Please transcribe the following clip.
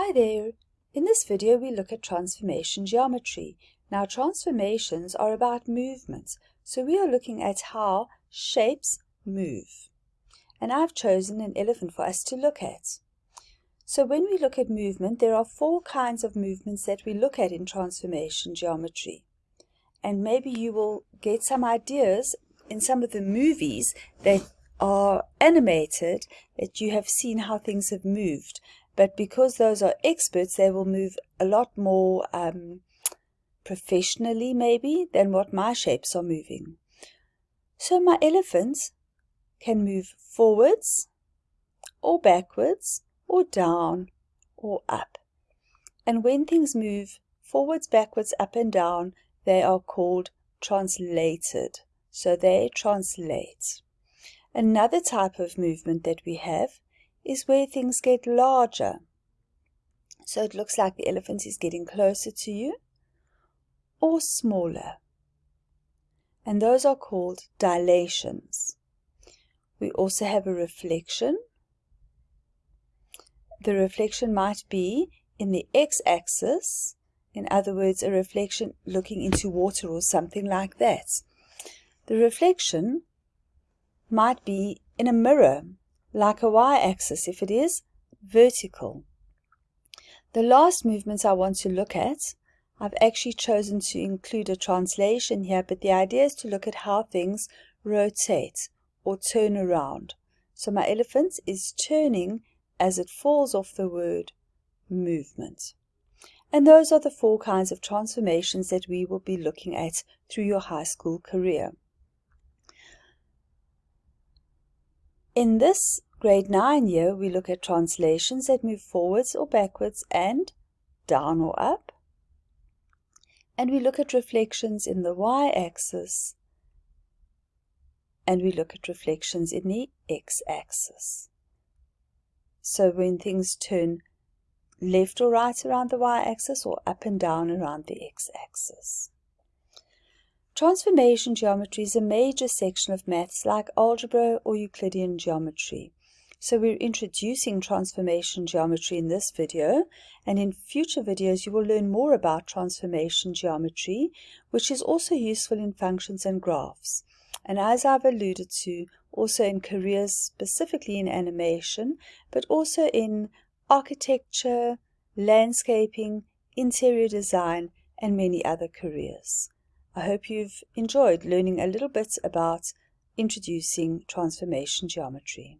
Hi there! In this video we look at transformation geometry. Now transformations are about movements, so we are looking at how shapes move. And I've chosen an elephant for us to look at. So when we look at movement, there are four kinds of movements that we look at in transformation geometry. And maybe you will get some ideas in some of the movies that are animated that you have seen how things have moved but because those are experts, they will move a lot more um, professionally, maybe, than what my shapes are moving. So my elephants can move forwards, or backwards, or down, or up. And when things move forwards, backwards, up and down, they are called translated. So they translate. Another type of movement that we have is where things get larger. So it looks like the elephant is getting closer to you or smaller. And those are called dilations. We also have a reflection. The reflection might be in the x-axis, in other words, a reflection looking into water or something like that. The reflection might be in a mirror like a y-axis if it is vertical. The last movement I want to look at, I've actually chosen to include a translation here, but the idea is to look at how things rotate or turn around. So my elephant is turning as it falls off the word movement. And those are the four kinds of transformations that we will be looking at through your high school career. In this grade 9 year, we look at translations that move forwards or backwards and down or up. And we look at reflections in the y-axis. And we look at reflections in the x-axis. So when things turn left or right around the y-axis or up and down around the x-axis. Transformation geometry is a major section of maths like algebra or Euclidean geometry. So we're introducing transformation geometry in this video, and in future videos you will learn more about transformation geometry, which is also useful in functions and graphs. And as I've alluded to, also in careers specifically in animation, but also in architecture, landscaping, interior design, and many other careers. I hope you've enjoyed learning a little bit about introducing transformation geometry.